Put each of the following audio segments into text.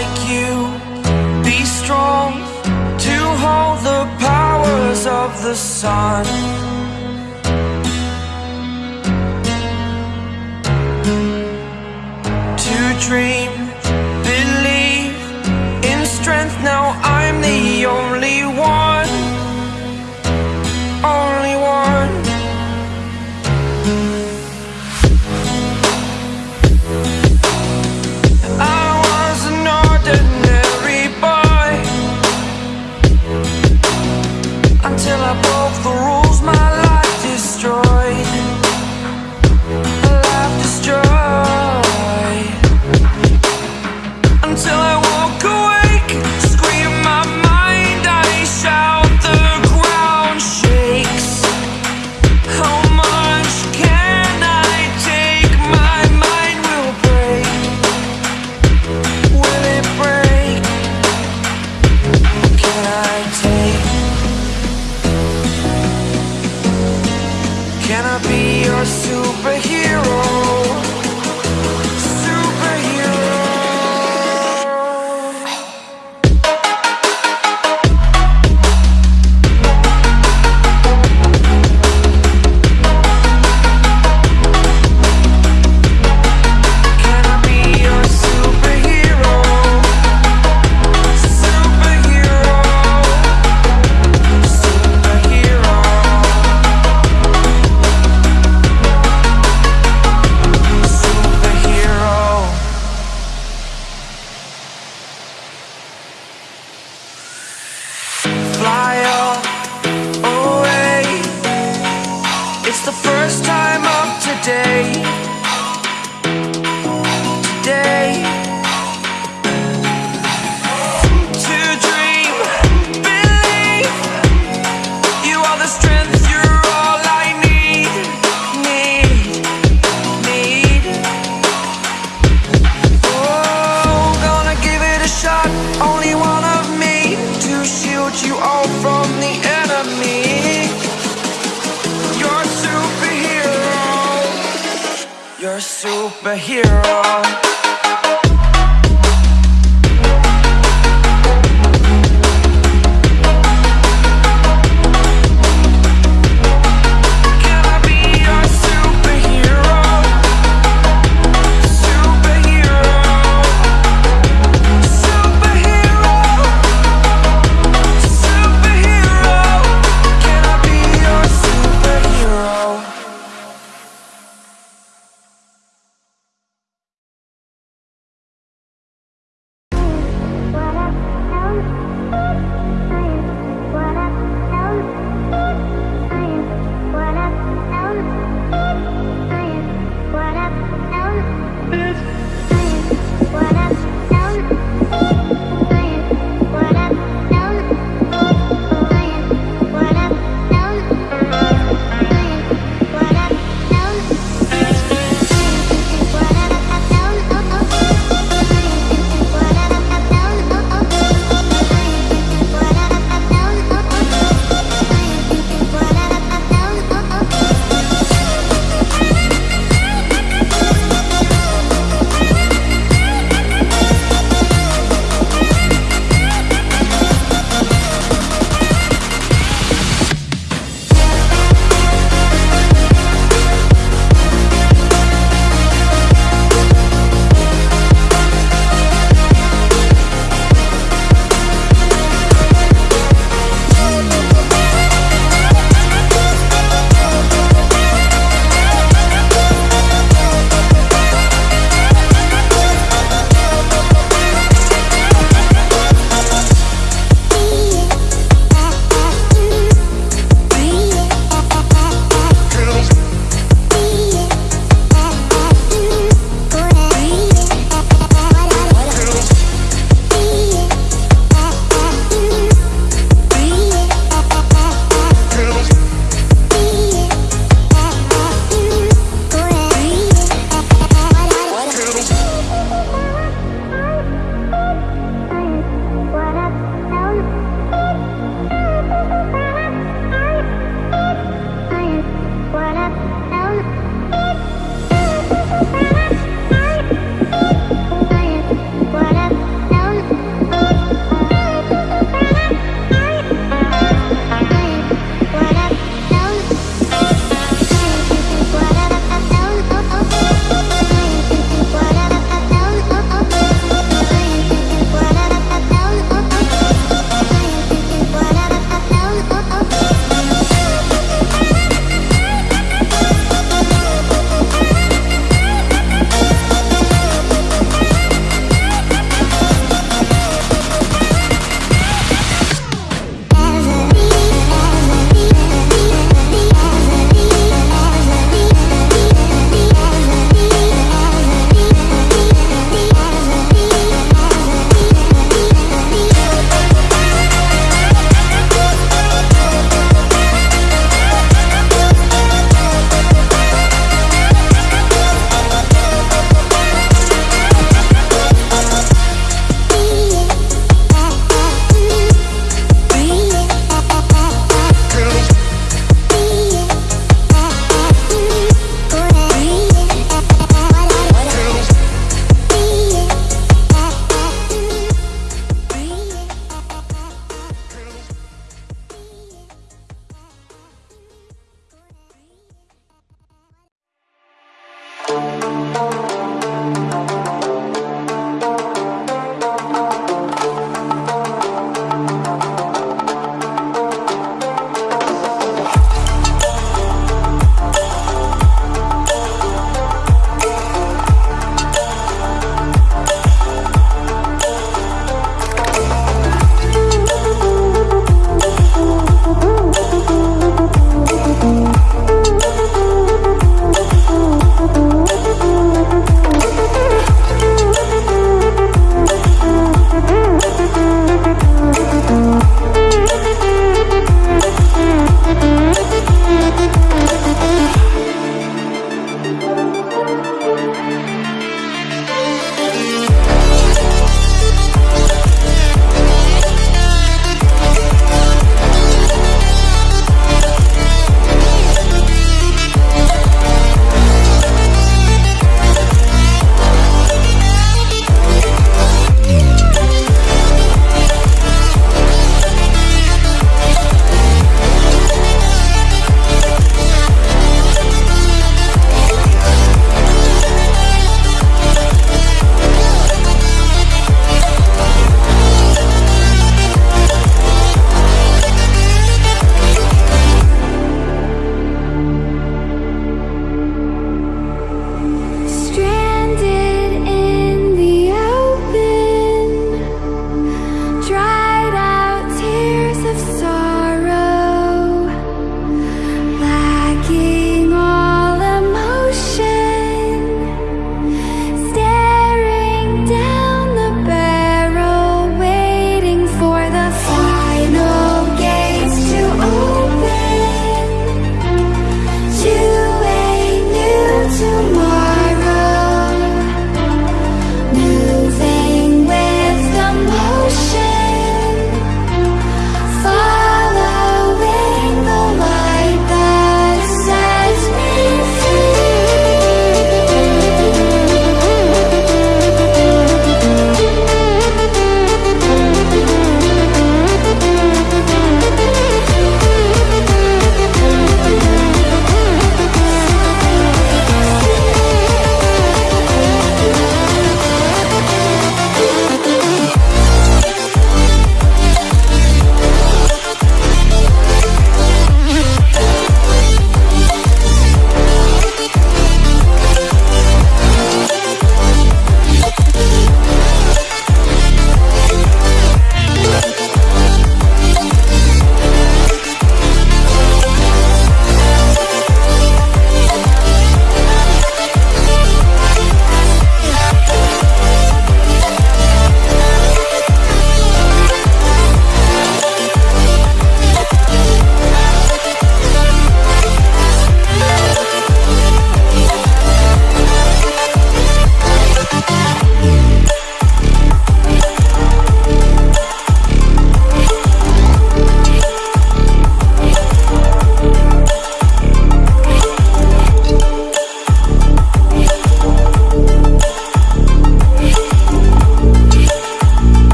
like you. Be strong to hold the powers of the sun. To dream I take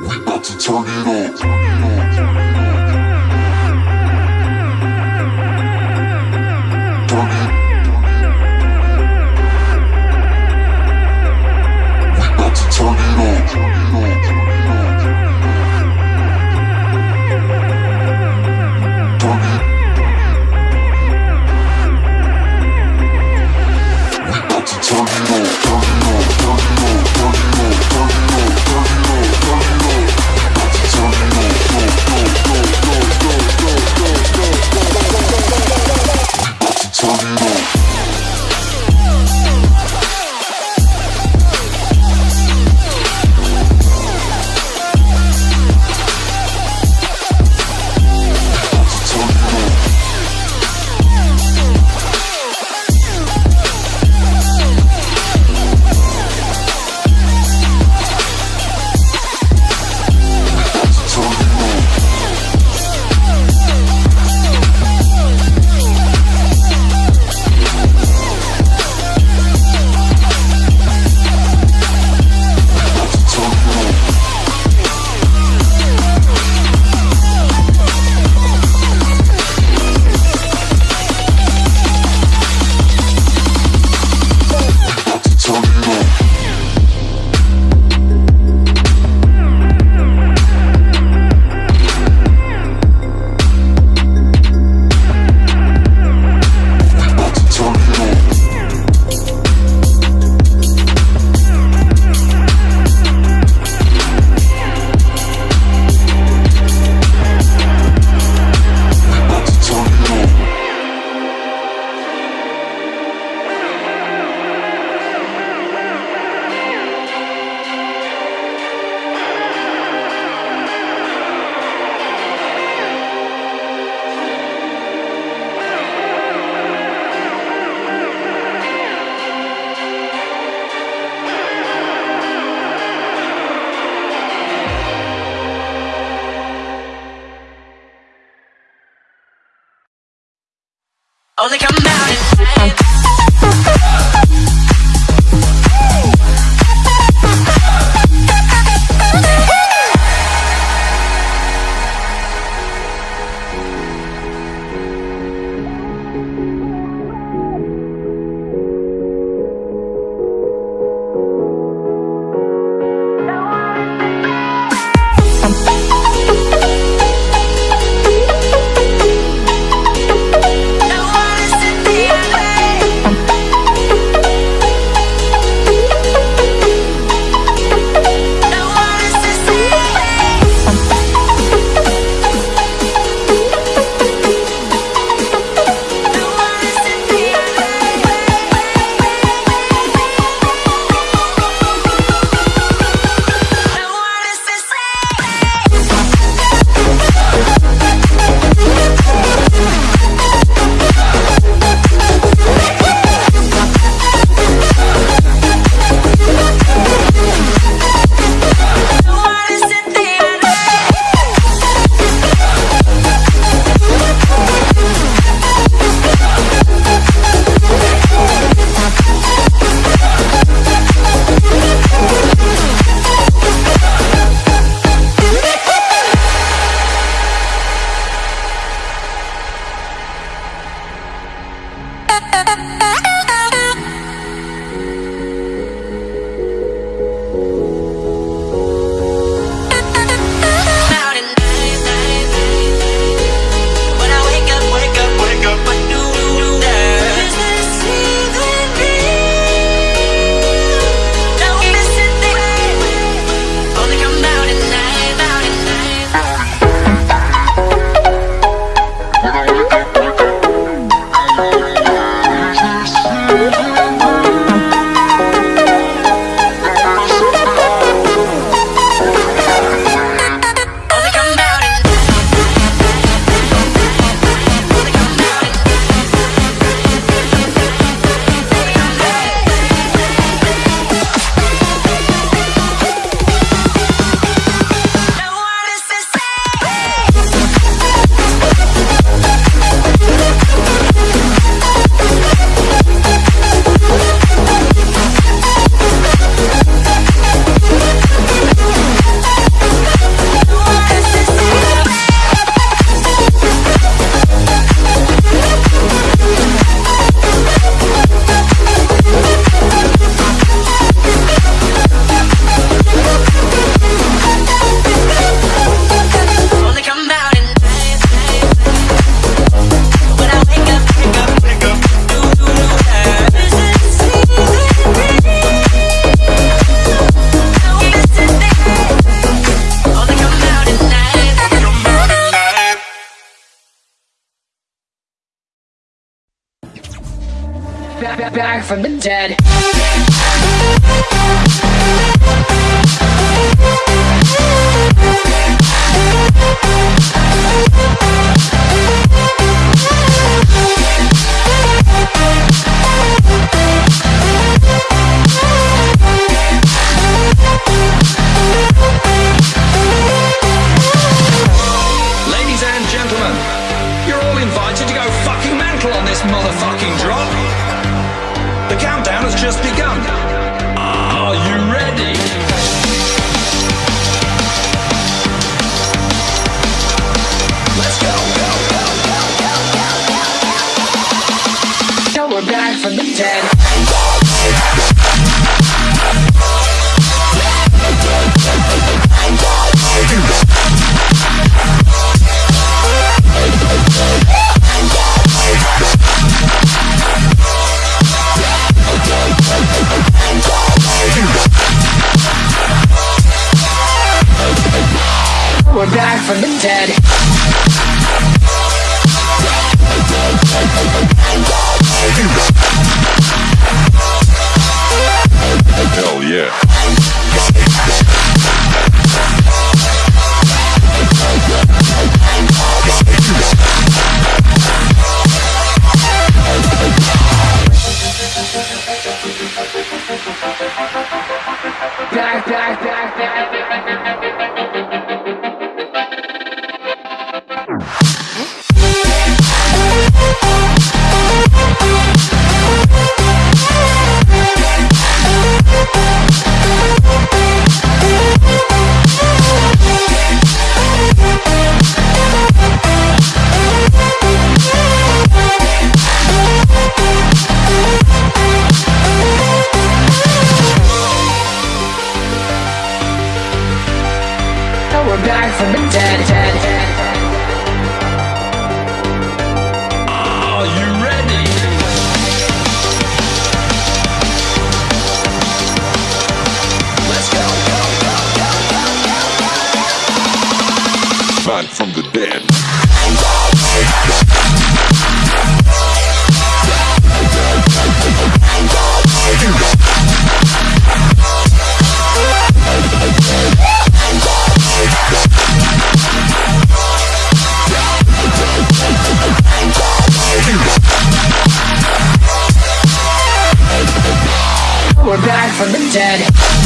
We about to turn it up. Turn it up. right back from the dead. back from the dead. we're back from the dead. dead, dead. from the dead.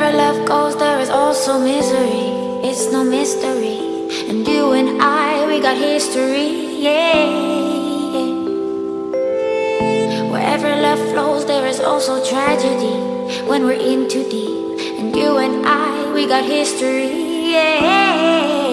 Wherever love goes, there is also misery. It's no mystery. And you and I, we got history, yeah. Wherever love flows, there is also tragedy When we're in too deep. And you and I, we got history, yeah.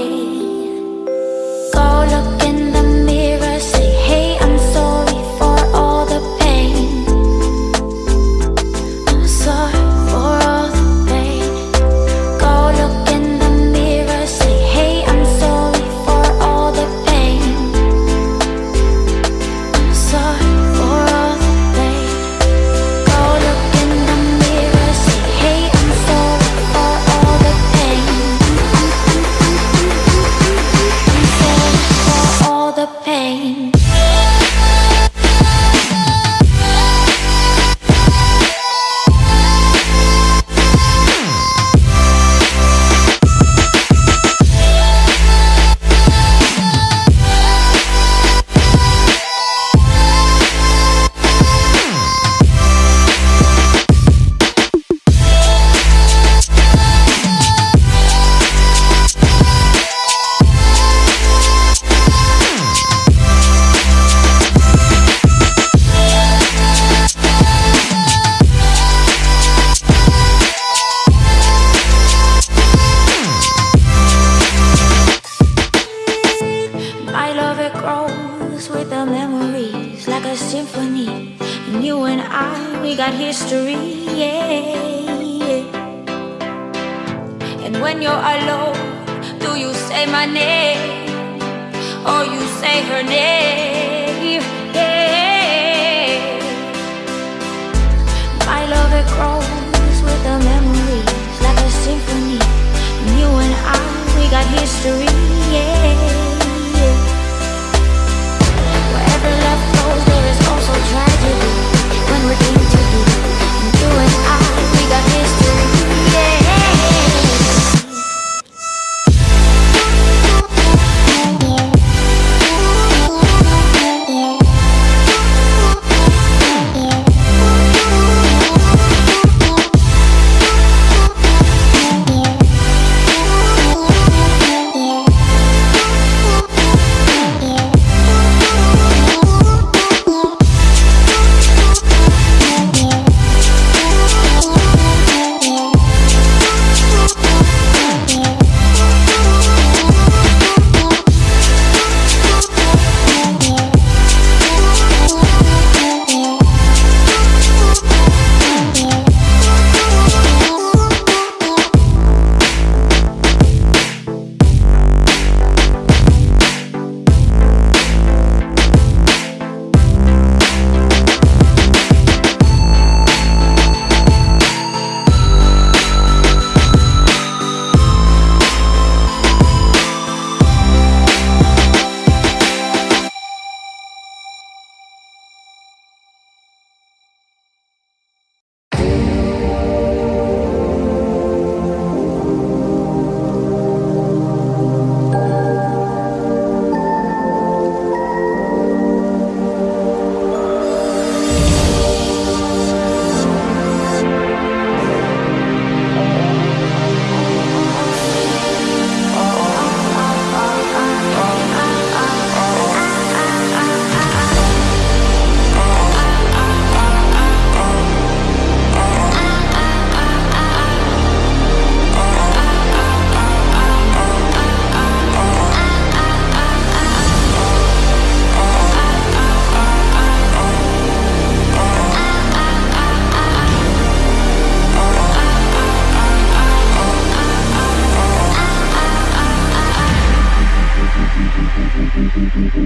Mm-hmm.